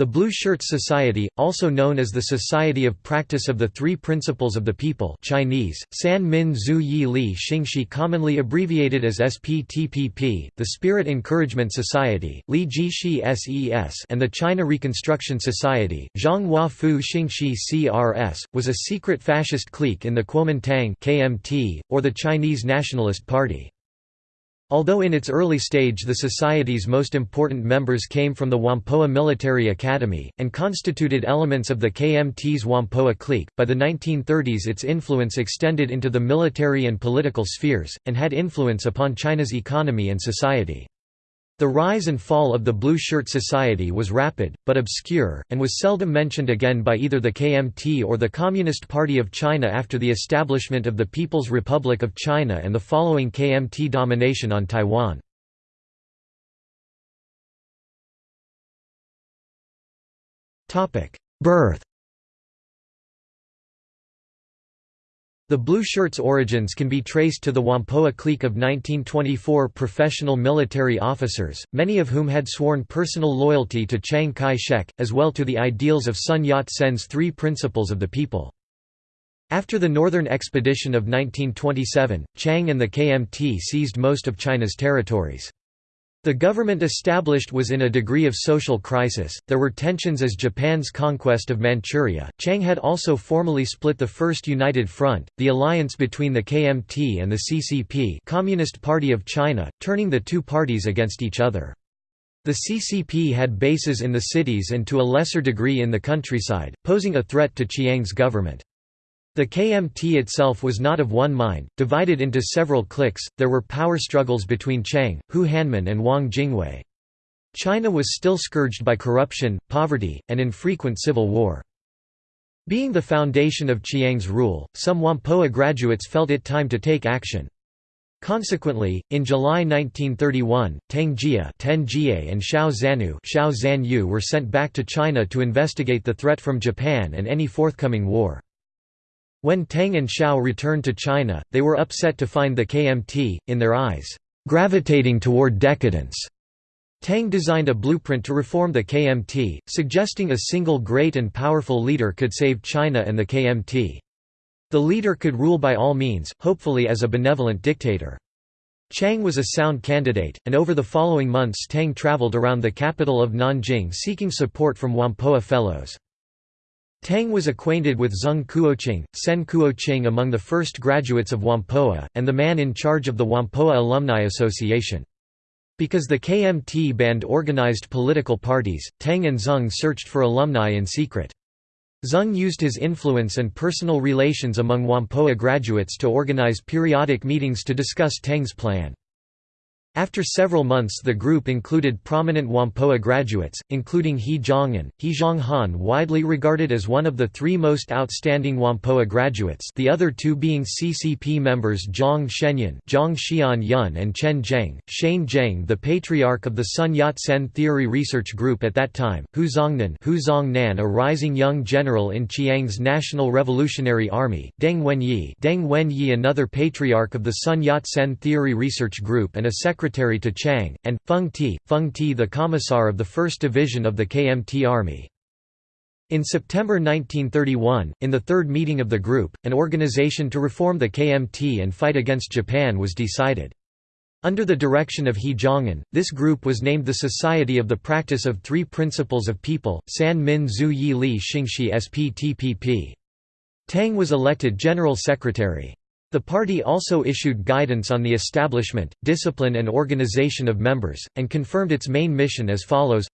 The Blue Shirts Society, also known as the Society of Practice of the Three Principles of the People Chinese, San Min Zhu Yi Li Xingxi commonly abbreviated as SPTPP, the Spirit Encouragement Society Li Ji SES and the China Reconstruction Society, Zhang Hua Fu Xingxi CRS, was a secret fascist clique in the Kuomintang KMT, or the Chinese Nationalist Party. Although in its early stage the society's most important members came from the Whampoa Military Academy, and constituted elements of the KMT's Whampoa clique, by the 1930s its influence extended into the military and political spheres, and had influence upon China's economy and society. The rise and fall of the Blue Shirt Society was rapid, but obscure, and was seldom mentioned again by either the KMT or the Communist Party of China after the establishment of the People's Republic of China and the following KMT domination on Taiwan. Birth The Blue Shirts' origins can be traced to the Whampoa clique of 1924 professional military officers, many of whom had sworn personal loyalty to Chiang Kai-shek, as well to the ideals of Sun Yat-sen's Three Principles of the People. After the Northern Expedition of 1927, Chiang and the KMT seized most of China's territories. The government established was in a degree of social crisis, there were tensions as Japan's conquest of Manchuria. Chiang had also formally split the First United Front, the alliance between the KMT and the CCP Communist Party of China, turning the two parties against each other. The CCP had bases in the cities and to a lesser degree in the countryside, posing a threat to Chiang's government. The KMT itself was not of one mind, divided into several cliques, there were power struggles between Chiang, Hu Hanmin and Wang Jingwei. China was still scourged by corruption, poverty, and infrequent civil war. Being the foundation of Chiang's rule, some Whampoa graduates felt it time to take action. Consequently, in July 1931, Tang Jia and Xiao Zanu Xiao Zanyu were sent back to China to investigate the threat from Japan and any forthcoming war. When Tang and Xiao returned to China, they were upset to find the KMT, in their eyes, gravitating toward decadence. Tang designed a blueprint to reform the KMT, suggesting a single great and powerful leader could save China and the KMT. The leader could rule by all means, hopefully as a benevolent dictator. Chiang was a sound candidate, and over the following months Tang traveled around the capital of Nanjing seeking support from Whampoa fellows. Tang was acquainted with Zeng Kuoqing, Sen Kuoqing among the first graduates of Whampoa, and the man in charge of the Whampoa Alumni Association. Because the KMT banned organized political parties, Tang and Zeng searched for alumni in secret. Zeng used his influence and personal relations among Whampoa graduates to organize periodic meetings to discuss Tang's plan. After several months the group included prominent Whampoa graduates, including He Zhonghan, He Zhonghan widely regarded as one of the three most outstanding Whampoa graduates the other two being CCP members Zhang Shenyan Zhang Xian Yun and Chen Zheng, Shane Zheng the patriarch of the Sun Yat-sen Theory Research Group at that time, Hu Zongnan Hu Zongnan a rising young general in Chiang's National Revolutionary Army, Deng Wenyi Deng Wenyi another patriarch of the Sun Yat-sen Theory Research Group and a secretary to Chiang, and, Feng Ti, Feng Ti the commissar of the 1st Division of the KMT Army. In September 1931, in the third meeting of the group, an organization to reform the KMT and fight against Japan was decided. Under the direction of He Zhonghan, this group was named the Society of the Practice of Three Principles of People San Min Zhu Yi Li Xingxi SPTPP. Tang was elected General Secretary. The party also issued guidance on the establishment, discipline and organization of members, and confirmed its main mission as follows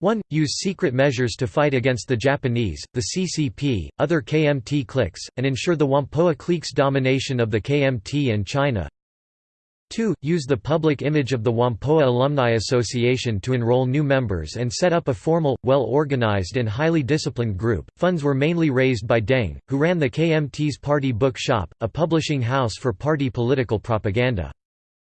1. Use secret measures to fight against the Japanese, the CCP, other KMT cliques, and ensure the Whampoa clique's domination of the KMT and China 2. Use the public image of the Whampoa Alumni Association to enroll new members and set up a formal, well-organized and highly disciplined group. Funds were mainly raised by Deng, who ran the KMT's Party Book Shop, a publishing house for party political propaganda.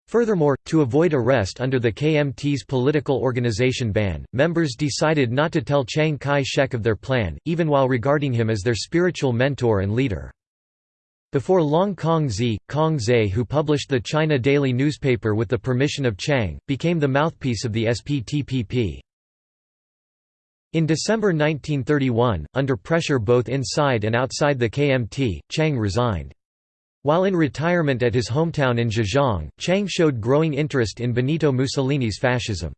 Furthermore, to avoid arrest under the KMT's political organization ban, members decided not to tell Chiang Kai-shek of their plan, even while regarding him as their spiritual mentor and leader. Before long Kong Zi, Kong Zhe who published the China Daily newspaper with the permission of Chiang, became the mouthpiece of the SPTPP. In December 1931, under pressure both inside and outside the KMT, Chiang resigned. While in retirement at his hometown in Zhejiang, Chiang showed growing interest in Benito Mussolini's fascism.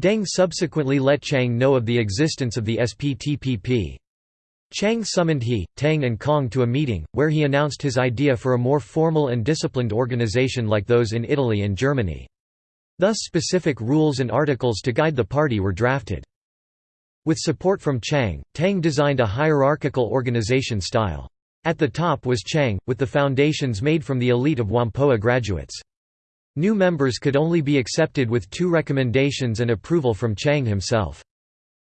Deng subsequently let Chiang know of the existence of the SPTPP. Chiang summoned he, Tang and Kong to a meeting, where he announced his idea for a more formal and disciplined organization like those in Italy and Germany. Thus specific rules and articles to guide the party were drafted. With support from Chiang, Tang designed a hierarchical organization style. At the top was Chiang, with the foundations made from the elite of Whampoa graduates. New members could only be accepted with two recommendations and approval from Chiang himself.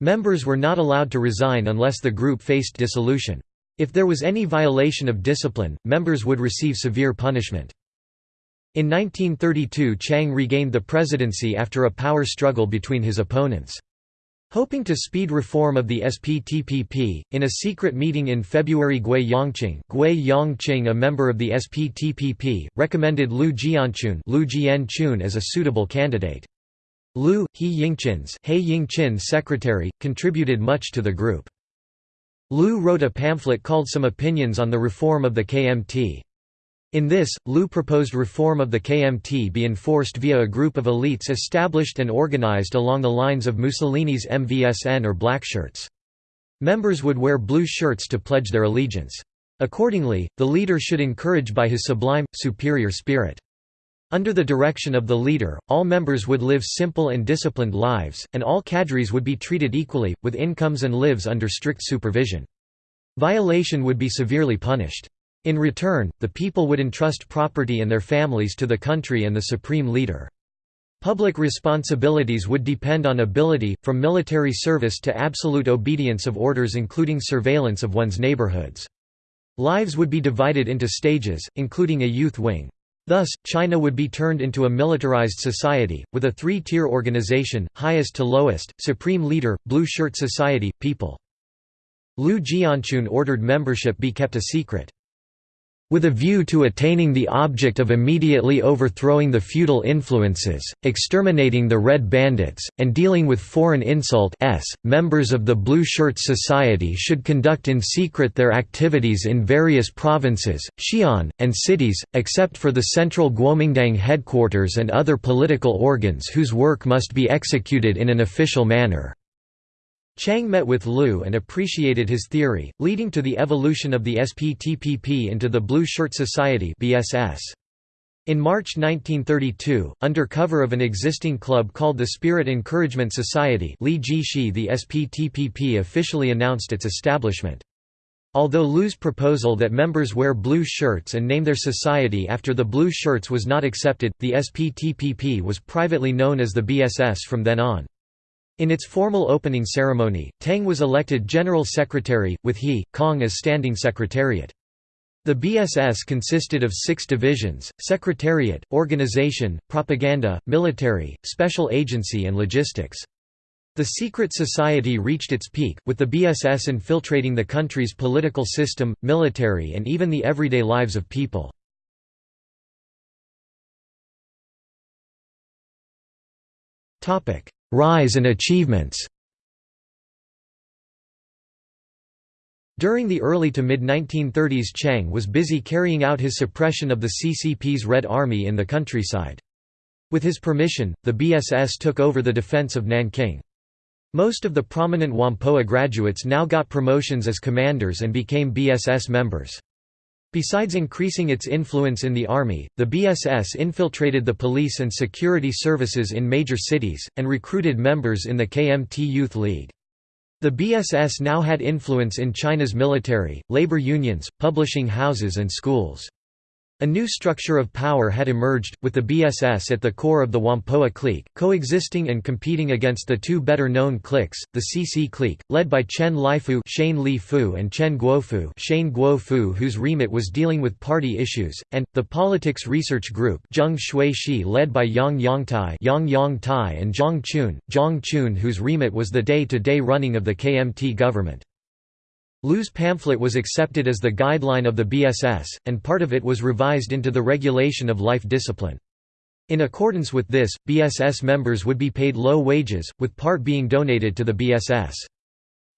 Members were not allowed to resign unless the group faced dissolution. If there was any violation of discipline, members would receive severe punishment. In 1932 Chiang regained the presidency after a power struggle between his opponents. Hoping to speed reform of the SPTPP, in a secret meeting in February Gui Yongqing, Gui Yongqing a member of the SPTPP, recommended Liu Jianqun, Liu Jianqun as a suitable candidate. Liu, He Yingqin's He Yingqin's secretary, contributed much to the group. Liu wrote a pamphlet called Some Opinions on the Reform of the KMT. In this, Liu proposed reform of the KMT be enforced via a group of elites established and organized along the lines of Mussolini's MVSN or blackshirts. Members would wear blue shirts to pledge their allegiance. Accordingly, the leader should encourage by his sublime, superior spirit. Under the direction of the leader, all members would live simple and disciplined lives, and all cadres would be treated equally, with incomes and lives under strict supervision. Violation would be severely punished. In return, the people would entrust property and their families to the country and the supreme leader. Public responsibilities would depend on ability, from military service to absolute obedience of orders including surveillance of one's neighborhoods. Lives would be divided into stages, including a youth wing. Thus, China would be turned into a militarized society, with a three-tier organization, highest to lowest, supreme leader, blue shirt society, people. Liu Jianqun ordered membership be kept a secret. With a view to attaining the object of immediately overthrowing the feudal influences, exterminating the Red Bandits, and dealing with foreign insult s, members of the Blue Shirt Society should conduct in secret their activities in various provinces, xian, and cities, except for the central Guomindang headquarters and other political organs whose work must be executed in an official manner. Chiang met with Liu and appreciated his theory, leading to the evolution of the SPTPP into the Blue Shirt Society BSS. In March 1932, under cover of an existing club called the Spirit Encouragement Society Li Jishi the SPTPP officially announced its establishment. Although Liu's proposal that members wear blue shirts and name their society after the blue shirts was not accepted, the SPTPP was privately known as the BSS from then on. In its formal opening ceremony, Tang was elected General Secretary, with he, Kong as Standing Secretariat. The BSS consisted of six divisions, Secretariat, Organization, Propaganda, Military, Special Agency and Logistics. The secret society reached its peak, with the BSS infiltrating the country's political system, military and even the everyday lives of people. Rise and achievements During the early to mid-1930s Chiang was busy carrying out his suppression of the CCP's Red Army in the countryside. With his permission, the BSS took over the defense of Nanking. Most of the prominent Whampoa graduates now got promotions as commanders and became BSS members. Besides increasing its influence in the army, the BSS infiltrated the police and security services in major cities, and recruited members in the KMT Youth League. The BSS now had influence in China's military, labor unions, publishing houses and schools. A new structure of power had emerged, with the BSS at the core of the Whampoa clique, coexisting and competing against the two better-known cliques, the CC clique, led by Chen Lifu Shane Li Fu and Chen Guofu Shane Guofu whose remit was dealing with party issues, and, the Politics Research Group Zheng Shui Shi led by Yang Yongtai Yang Yongtai and Zhang Qun, Zhang Qun whose remit was the day-to-day -day running of the KMT government. Liu's pamphlet was accepted as the guideline of the BSS, and part of it was revised into the regulation of life discipline. In accordance with this, BSS members would be paid low wages, with part being donated to the BSS.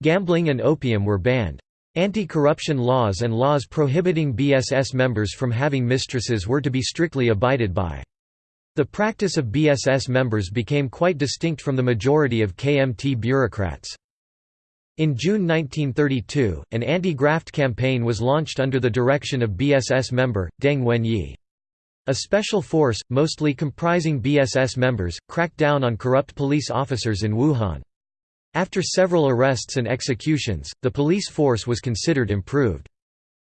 Gambling and opium were banned. Anti-corruption laws and laws prohibiting BSS members from having mistresses were to be strictly abided by. The practice of BSS members became quite distinct from the majority of KMT bureaucrats. In June 1932, an anti-graft campaign was launched under the direction of BSS member, Deng Wenyi. A special force, mostly comprising BSS members, cracked down on corrupt police officers in Wuhan. After several arrests and executions, the police force was considered improved.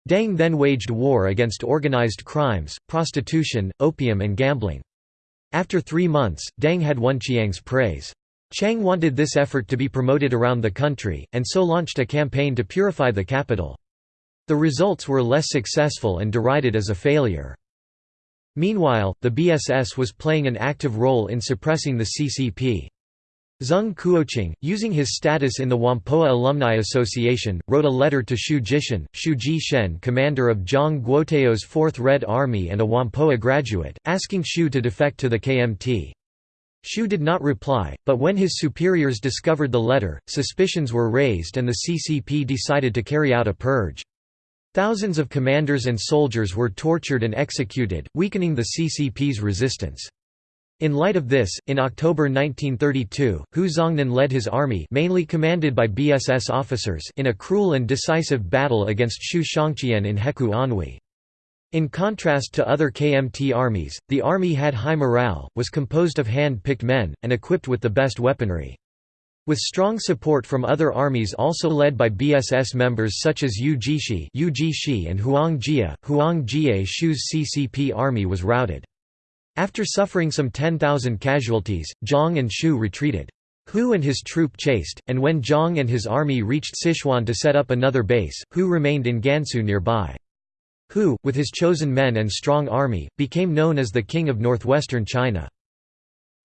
Deng then waged war against organized crimes, prostitution, opium and gambling. After three months, Deng had won Chiang's praise. Chiang wanted this effort to be promoted around the country, and so launched a campaign to purify the capital. The results were less successful and derided as a failure. Meanwhile, the BSS was playing an active role in suppressing the CCP. Zeng Kuoqing, using his status in the Whampoa Alumni Association, wrote a letter to Xu Jishen, Xu Jishen commander of Zhang Guotao's 4th Red Army and a Whampoa graduate, asking Xu to defect to the KMT. Xu did not reply, but when his superiors discovered the letter, suspicions were raised and the CCP decided to carry out a purge. Thousands of commanders and soldiers were tortured and executed, weakening the CCP's resistance. In light of this, in October 1932, Hu Zongnan led his army mainly commanded by BSS officers in a cruel and decisive battle against Xu Xiangqian in Hekou Anhui. In contrast to other KMT armies, the army had high morale, was composed of hand-picked men, and equipped with the best weaponry. With strong support from other armies also led by BSS members such as Yu Jishi and Huang Jia, Huang Jie Shu's CCP army was routed. After suffering some 10,000 casualties, Zhang and Shu retreated. Hu and his troop chased, and when Zhang and his army reached Sichuan to set up another base, Hu remained in Gansu nearby. Hu, with his chosen men and strong army, became known as the King of northwestern China.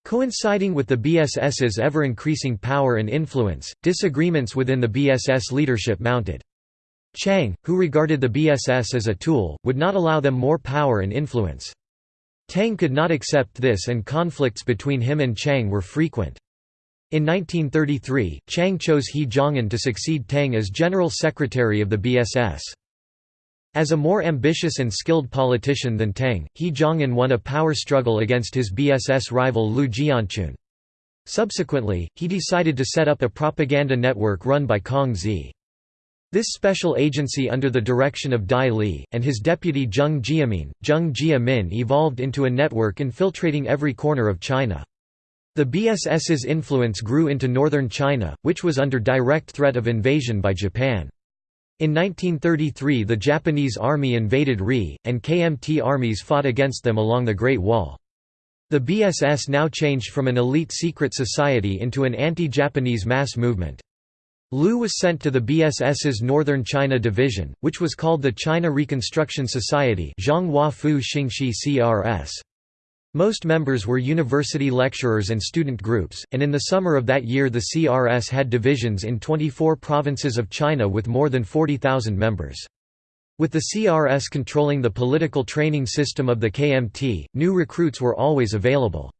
Coinciding with the BSS's ever-increasing power and influence, disagreements within the BSS leadership mounted. Chiang, who regarded the BSS as a tool, would not allow them more power and influence. Tang could not accept this and conflicts between him and Chiang were frequent. In 1933, Chiang chose He Zhonghan to succeed Tang as General Secretary of the BSS. As a more ambitious and skilled politician than Tang, He Zhonghan won a power struggle against his BSS rival Liu Jianqun. Subsequently, he decided to set up a propaganda network run by Kong Zi. This special agency under the direction of Dai Li, and his deputy Zheng Jiamin, Zheng Jia evolved into a network infiltrating every corner of China. The BSS's influence grew into northern China, which was under direct threat of invasion by Japan. In 1933 the Japanese army invaded Ri, and KMT armies fought against them along the Great Wall. The BSS now changed from an elite secret society into an anti-Japanese mass movement. Liu was sent to the BSS's Northern China Division, which was called the China Reconstruction Society CRS. Most members were university lecturers and student groups, and in the summer of that year the CRS had divisions in 24 provinces of China with more than 40,000 members. With the CRS controlling the political training system of the KMT, new recruits were always available.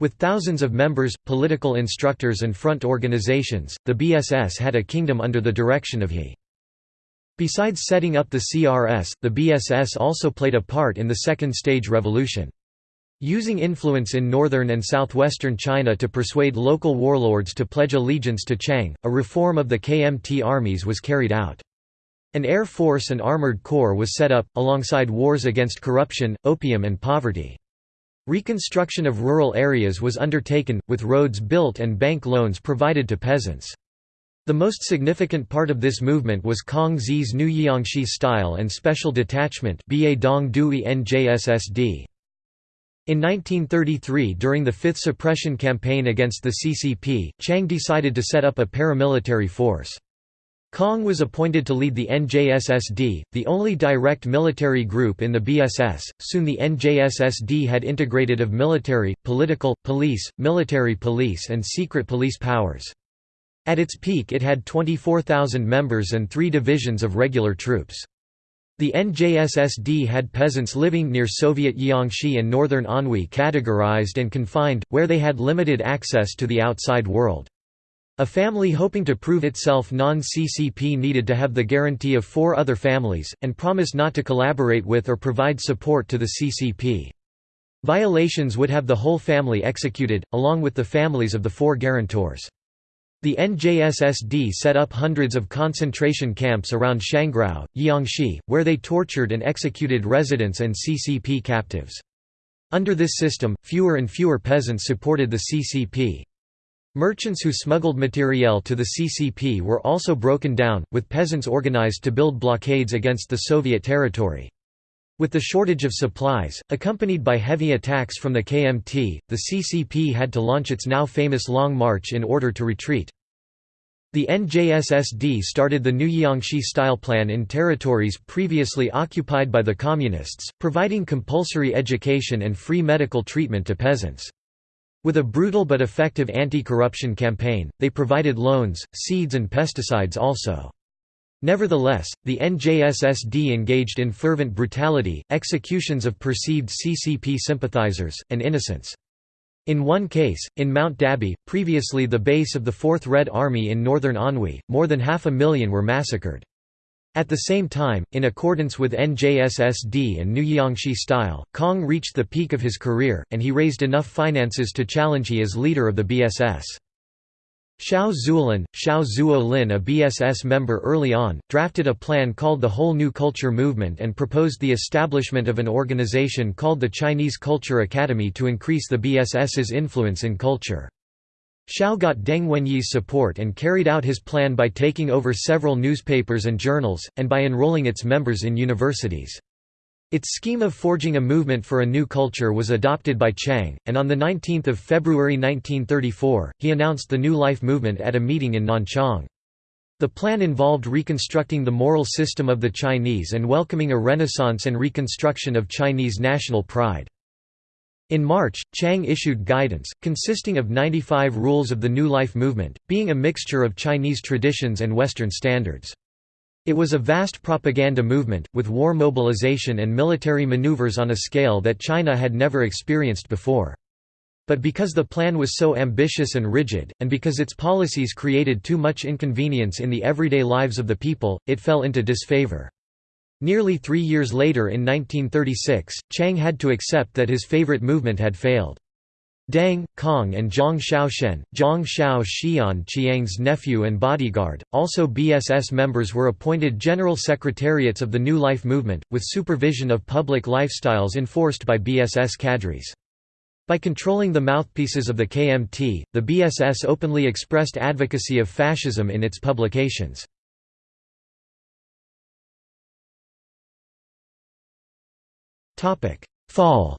With thousands of members, political instructors and front organizations, the BSS had a kingdom under the direction of He. Besides setting up the CRS, the BSS also played a part in the Second Stage Revolution. Using influence in northern and southwestern China to persuade local warlords to pledge allegiance to Chiang, a reform of the KMT armies was carried out. An air force and armored corps was set up, alongside wars against corruption, opium and poverty. Reconstruction of rural areas was undertaken, with roads built and bank loans provided to peasants. The most significant part of this movement was Kong Zi's new Jiangxi style and special detachment In 1933 during the Fifth Suppression Campaign against the CCP, Chiang decided to set up a paramilitary force. Kong was appointed to lead the NJSSD, the only direct military group in the BSS. Soon the NJSSD had integrated of military, political, police, military police, and secret police powers. At its peak, it had 24,000 members and three divisions of regular troops. The NJSSD had peasants living near Soviet Jiangxi and northern Anhui categorized and confined, where they had limited access to the outside world. A family hoping to prove itself non-CCP needed to have the guarantee of four other families, and promise not to collaborate with or provide support to the CCP. Violations would have the whole family executed, along with the families of the four guarantors. The NJSSD set up hundreds of concentration camps around Shangrao, Jiangxi, where they tortured and executed residents and CCP captives. Under this system, fewer and fewer peasants supported the CCP. Merchants who smuggled materiel to the CCP were also broken down, with peasants organized to build blockades against the Soviet territory. With the shortage of supplies, accompanied by heavy attacks from the KMT, the CCP had to launch its now famous Long March in order to retreat. The NJSSD started the new Jiangxi-style plan in territories previously occupied by the Communists, providing compulsory education and free medical treatment to peasants. With a brutal but effective anti-corruption campaign, they provided loans, seeds and pesticides also. Nevertheless, the NJSSD engaged in fervent brutality, executions of perceived CCP sympathizers, and innocents. In one case, in Mount Dabie, previously the base of the 4th Red Army in northern Anhui, more than half a million were massacred. At the same time, in accordance with NJSSD and Jiangxi style, Kong reached the peak of his career, and he raised enough finances to challenge he as leader of the BSS. Xiao Zuolin, Xiao Zuo Lin a BSS member early on, drafted a plan called the Whole New Culture Movement and proposed the establishment of an organization called the Chinese Culture Academy to increase the BSS's influence in culture. Xiao got Deng Wenyi's support and carried out his plan by taking over several newspapers and journals, and by enrolling its members in universities. Its scheme of forging a movement for a new culture was adopted by Chiang, and on 19 February 1934, he announced the New Life movement at a meeting in Nanchang. The plan involved reconstructing the moral system of the Chinese and welcoming a renaissance and reconstruction of Chinese national pride. In March, Chiang issued guidance, consisting of 95 rules of the New Life movement, being a mixture of Chinese traditions and Western standards. It was a vast propaganda movement, with war mobilization and military maneuvers on a scale that China had never experienced before. But because the plan was so ambitious and rigid, and because its policies created too much inconvenience in the everyday lives of the people, it fell into disfavor. Nearly three years later in 1936, Chiang had to accept that his favorite movement had failed. Deng, Kong and Zhang Xiaoshen, Zhang Xiao Xian Chiang's nephew and bodyguard, also BSS members were appointed general secretariats of the New Life movement, with supervision of public lifestyles enforced by BSS cadres. By controlling the mouthpieces of the KMT, the BSS openly expressed advocacy of fascism in its publications. Fall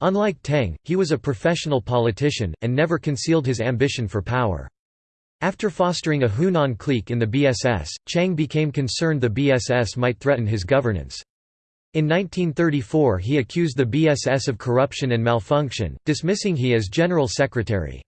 Unlike Tang, he was a professional politician, and never concealed his ambition for power. After fostering a Hunan clique in the BSS, Chiang became concerned the BSS might threaten his governance. In 1934 he accused the BSS of corruption and malfunction, dismissing he as general secretary.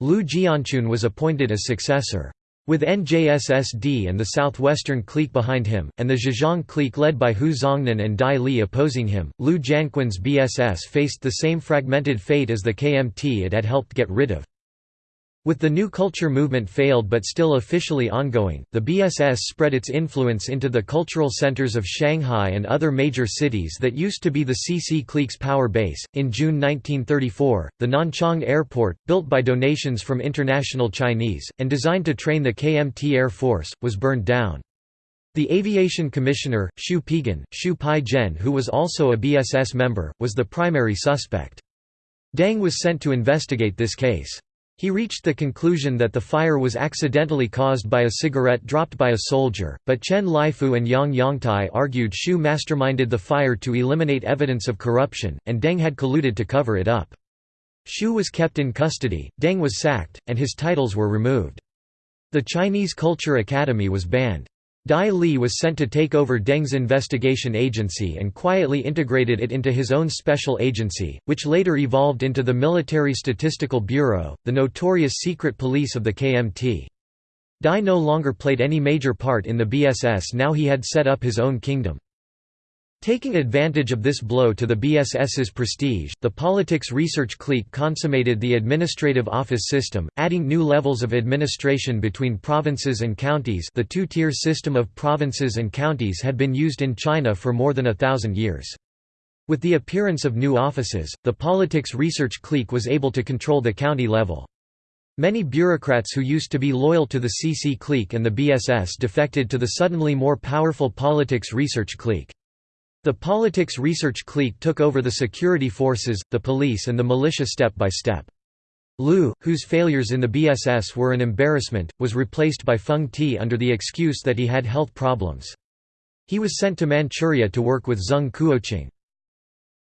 Liu Jianqun was appointed as successor. With NJSSD and the southwestern clique behind him, and the Zhejiang clique led by Hu Zongnan and Dai Li opposing him, Liu Jianqun's BSS faced the same fragmented fate as the KMT it had helped get rid of. With the new culture movement failed but still officially ongoing, the BSS spread its influence into the cultural centers of Shanghai and other major cities that used to be the CC clique's power base. In June 1934, the Nanchang Airport, built by donations from international Chinese, and designed to train the KMT Air Force, was burned down. The aviation commissioner, Xu Peigen, Xu Pai Zhen who was also a BSS member, was the primary suspect. Deng was sent to investigate this case. He reached the conclusion that the fire was accidentally caused by a cigarette dropped by a soldier, but Chen Lifu and Yang Yongtai argued Xu masterminded the fire to eliminate evidence of corruption, and Deng had colluded to cover it up. Xu was kept in custody, Deng was sacked, and his titles were removed. The Chinese Culture Academy was banned. Dai Li was sent to take over Deng's investigation agency and quietly integrated it into his own special agency, which later evolved into the Military Statistical Bureau, the notorious secret police of the KMT. Dai no longer played any major part in the BSS now he had set up his own kingdom. Taking advantage of this blow to the BSS's prestige, the politics research clique consummated the administrative office system, adding new levels of administration between provinces and counties the two-tier system of provinces and counties had been used in China for more than a thousand years. With the appearance of new offices, the politics research clique was able to control the county level. Many bureaucrats who used to be loyal to the CC clique and the BSS defected to the suddenly more powerful politics research clique. The politics research clique took over the security forces, the police and the militia step by step. Liu, whose failures in the BSS were an embarrassment, was replaced by Feng Ti under the excuse that he had health problems. He was sent to Manchuria to work with Zheng Kuoqing.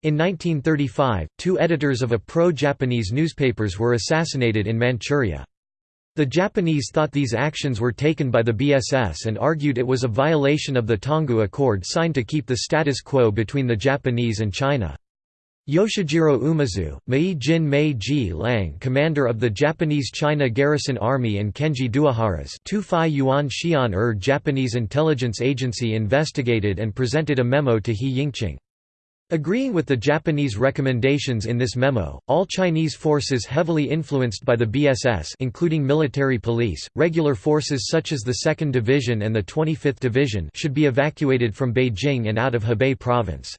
In 1935, two editors of a pro-Japanese newspapers were assassinated in Manchuria. The Japanese thought these actions were taken by the BSS and argued it was a violation of the Tanggu Accord signed to keep the status quo between the Japanese and China. Yoshijiro Umezu, Mei Jin Mei Ji Lang commander of the Japanese China Garrison Army and Kenji Doihara's Tufai Yuan Xian Er Japanese intelligence agency investigated and presented a memo to He Yingqin. Agreeing with the Japanese recommendations in this memo, all Chinese forces heavily influenced by the BSS including military police, regular forces such as the 2nd Division and the 25th Division should be evacuated from Beijing and out of Hebei province.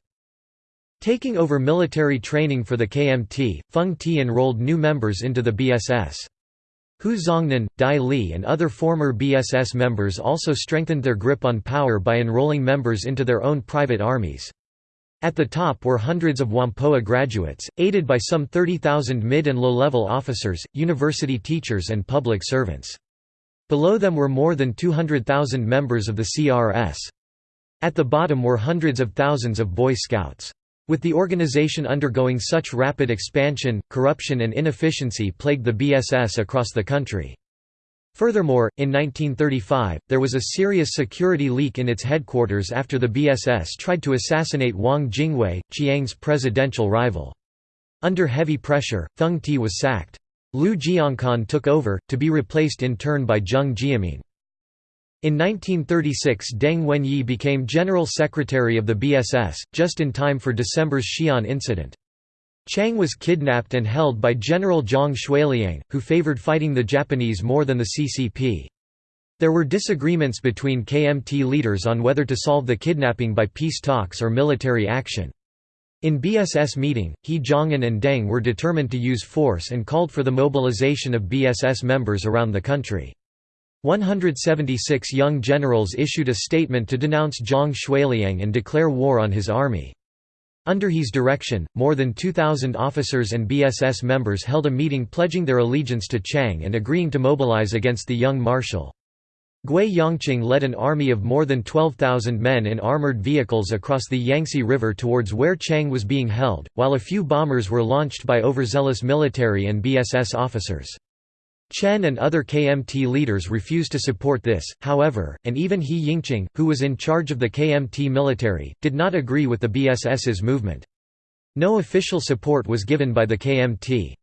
Taking over military training for the KMT, Feng Ti enrolled new members into the BSS. Hu Zongnan, Dai Li and other former BSS members also strengthened their grip on power by enrolling members into their own private armies. At the top were hundreds of Whampoa graduates, aided by some 30,000 mid- and low-level officers, university teachers and public servants. Below them were more than 200,000 members of the CRS. At the bottom were hundreds of thousands of Boy Scouts. With the organization undergoing such rapid expansion, corruption and inefficiency plagued the BSS across the country. Furthermore, in 1935, there was a serious security leak in its headquarters after the BSS tried to assassinate Wang Jingwei, Chiang's presidential rival. Under heavy pressure, Feng Ti was sacked. Liu Jianqun took over, to be replaced in turn by Zheng Jiaming. In 1936 Deng Wenyi became General Secretary of the BSS, just in time for December's Xi'an incident. Chiang was kidnapped and held by General Zhang Xueliang, who favored fighting the Japanese more than the CCP. There were disagreements between KMT leaders on whether to solve the kidnapping by peace talks or military action. In BSS meeting, He Zhonghan and Deng were determined to use force and called for the mobilization of BSS members around the country. 176 young generals issued a statement to denounce Zhang Xueliang and declare war on his army. Under his direction, more than 2,000 officers and BSS members held a meeting pledging their allegiance to Chiang and agreeing to mobilize against the young marshal. Gui Yongqing led an army of more than 12,000 men in armored vehicles across the Yangtze River towards where Chiang was being held, while a few bombers were launched by overzealous military and BSS officers. Chen and other KMT leaders refused to support this, however, and even He Yingqin, who was in charge of the KMT military, did not agree with the BSS's movement. No official support was given by the KMT.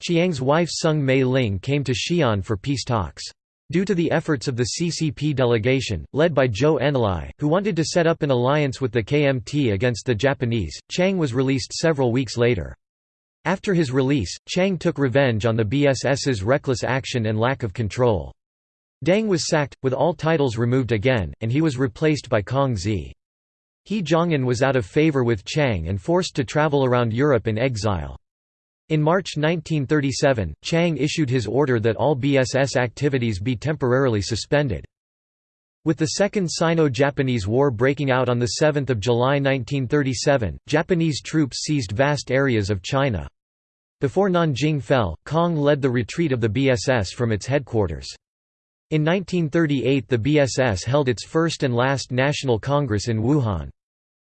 Chiang's wife Soong Mei Ling came to Xi'an for peace talks. Due to the efforts of the CCP delegation, led by Zhou Enlai, who wanted to set up an alliance with the KMT against the Japanese, Chiang was released several weeks later. After his release, Chiang took revenge on the BSS's reckless action and lack of control. Deng was sacked, with all titles removed again, and he was replaced by Kong Zi. He Zhonghan was out of favor with Chiang and forced to travel around Europe in exile. In March 1937, Chiang issued his order that all BSS activities be temporarily suspended. With the Second Sino-Japanese War breaking out on 7 July 1937, Japanese troops seized vast areas of China. Before Nanjing fell, Kong led the retreat of the BSS from its headquarters. In 1938 the BSS held its first and last National Congress in Wuhan.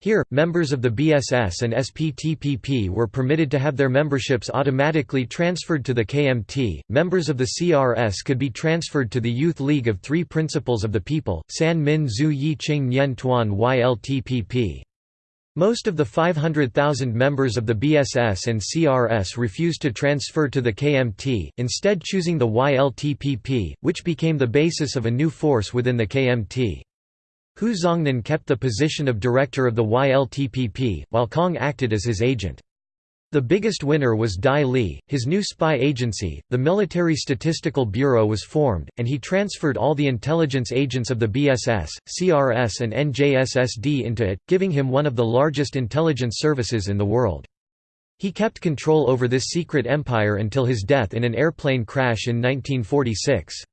Here, members of the BSS and SPTPP were permitted to have their memberships automatically transferred to the KMT. Members of the CRS could be transferred to the Youth League of Three Principles of the People, San Min Zhu Yi Qing Nian Tuan YLTPP. Most of the 500,000 members of the BSS and CRS refused to transfer to the KMT, instead choosing the YLTPP, which became the basis of a new force within the KMT. Hu Zongnan kept the position of director of the YLTPP, while Kong acted as his agent. The biggest winner was Dai Li, his new spy agency. The Military Statistical Bureau was formed, and he transferred all the intelligence agents of the BSS, CRS, and NJSSD into it, giving him one of the largest intelligence services in the world. He kept control over this secret empire until his death in an airplane crash in 1946.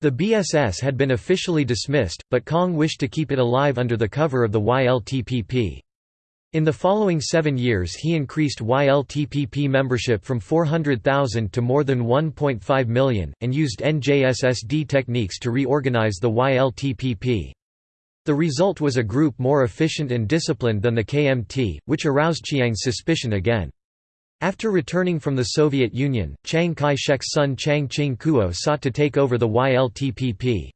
The BSS had been officially dismissed, but Kong wished to keep it alive under the cover of the YLTPP. In the following seven years he increased YLTPP membership from 400,000 to more than 1.5 million, and used NJSSD techniques to reorganize the YLTPP. The result was a group more efficient and disciplined than the KMT, which aroused Chiang's suspicion again. After returning from the Soviet Union, Chiang Kai-shek's son Chiang Ching-kuo sought to take over the YLTPP.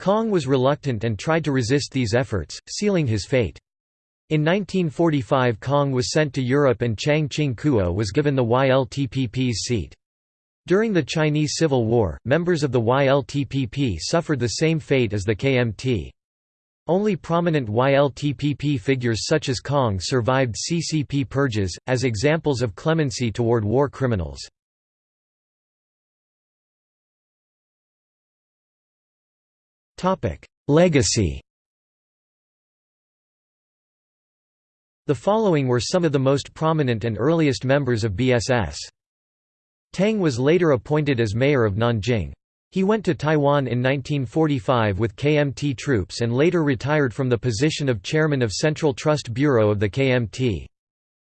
Kong was reluctant and tried to resist these efforts, sealing his fate. In 1945 Kong was sent to Europe and Chiang Ching-kuo was given the YLTPP's seat. During the Chinese Civil War, members of the YLTPP suffered the same fate as the KMT. Only prominent YLTPP figures such as Kong survived CCP purges, as examples of clemency toward war criminals. Legacy The following were some of the most prominent and earliest members of BSS. Tang was later appointed as mayor of Nanjing. He went to Taiwan in 1945 with KMT troops and later retired from the position of chairman of Central Trust Bureau of the KMT.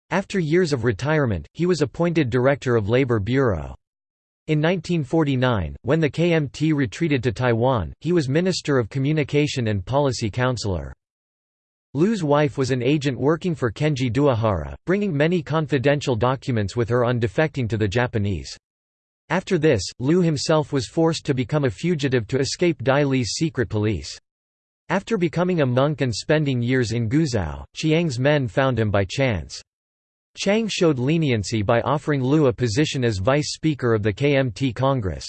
After years of retirement, he was appointed director of Labor Bureau. In 1949, when the KMT retreated to Taiwan, he was Minister of Communication and Policy Counselor. Lu's wife was an agent working for Kenji Doihara, bringing many confidential documents with her on defecting to the Japanese. After this, Lu himself was forced to become a fugitive to escape Dai Li's secret police. After becoming a monk and spending years in Guizhou, Chiang's men found him by chance. Chiang showed leniency by offering Lu a position as vice speaker of the KMT Congress.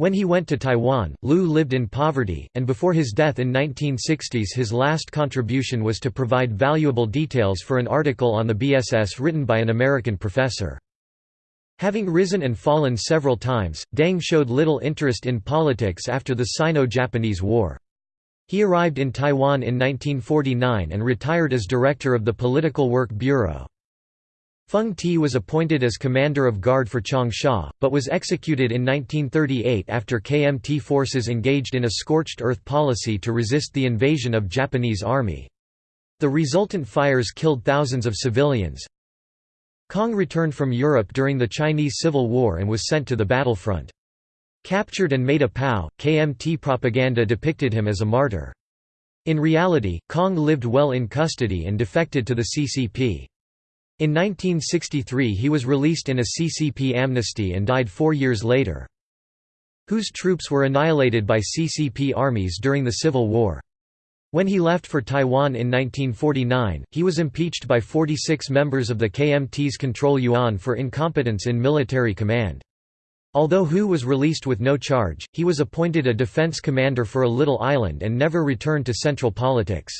When he went to Taiwan, Lu lived in poverty, and before his death in 1960s his last contribution was to provide valuable details for an article on the BSS written by an American professor. Having risen and fallen several times, Deng showed little interest in politics after the Sino-Japanese War. He arrived in Taiwan in 1949 and retired as director of the Political Work Bureau. Feng Ti was appointed as commander of guard for Changsha, but was executed in 1938 after KMT forces engaged in a scorched earth policy to resist the invasion of Japanese army. The resultant fires killed thousands of civilians, Kong returned from Europe during the Chinese Civil War and was sent to the battlefront. Captured and made a POW, KMT propaganda depicted him as a martyr. In reality, Kong lived well in custody and defected to the CCP. In 1963 he was released in a CCP amnesty and died four years later. Hu's troops were annihilated by CCP armies during the Civil War. When he left for Taiwan in 1949, he was impeached by 46 members of the KMT's control yuan for incompetence in military command. Although Hu was released with no charge, he was appointed a defense commander for a little island and never returned to central politics.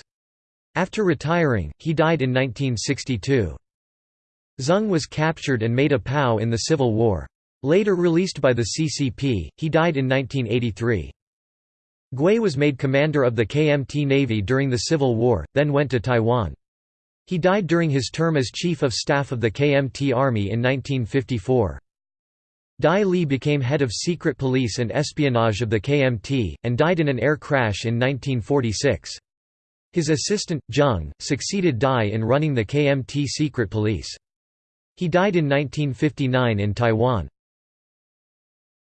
After retiring, he died in 1962. Zeng was captured and made a POW in the Civil War. Later released by the CCP, he died in 1983. Gui was made commander of the KMT Navy during the Civil War, then went to Taiwan. He died during his term as Chief of Staff of the KMT Army in 1954. Dai Li became head of secret police and espionage of the KMT, and died in an air crash in 1946. His assistant, Zheng, succeeded Dai in running the KMT secret police. He died in 1959 in Taiwan.